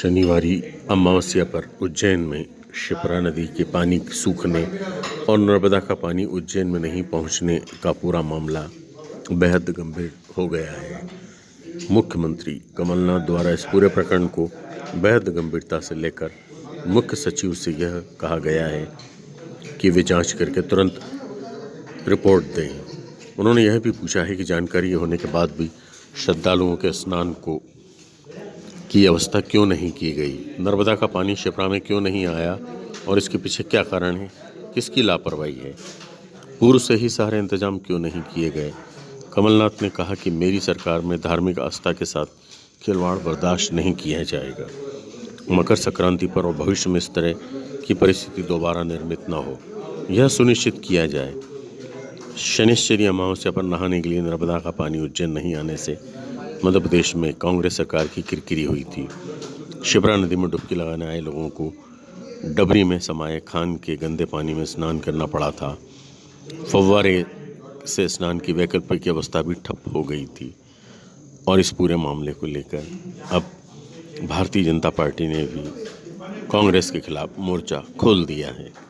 शनिवारी अमावस्या पर उज्जैन में शिप्रा नदी के पानी सूखने और नर्मदा का पानी उज्जैन में नहीं पहुँचने का पूरा मामला बेहद गंभीर हो गया है। मुख्यमंत्री कमलनाथ द्वारा इस पूरे प्रकरण को बेहद गंभीरता से लेकर मुख्य सचिव से यह कहा गया है कि वे जाँच करके तुरंत रिपोर्ट दें। उन्होंने यह भी पूछा है कि जानकारी होने के बाद भी श्रद्धालुओं के स्नान को की व्यवस्था क्यों नहीं की गई? नर्मदा का पानी शिप्रा में क्यों नहीं आया? और इसके पीछे क्या कारण है? किसकी लापरवाही है? पूर्व से ही सारे इंतज़ाम क्यों नहीं किए गए? कमलनाथ ने कहा कि मेरी सरकार में धार्मिक आस्था के साथ खिलवाड़ बर्दाश्त नहीं किया जाएगा। मकर संक्रांति पर और भविष्य में इस तरह की परिस्थिति दोबारा निर्मित न हो। यह सुनिश्चित किया जाए। शनिश्चरी अमावस्या पर नहाने के लिए नर्मदा का पानी उज्जैन नहीं आने से मध्य प्रदेश में कांग्रेस सरकार की किरकिरी हुई थी। शिप्रा नदी में डुबकी लगाने आए लोगों को डबरी में समाये खान के गंदे पानी में स्नान करना पड़ा था। फव्वारे से स्नान की वैकल्पिक अवस्था भी ठप हो गई थी। और इस पूरे मामले को लेकर अब भारतीय जनता पार्टी ने भी कांग्रेस के खिलाफ मोर्चा खोल दिया है।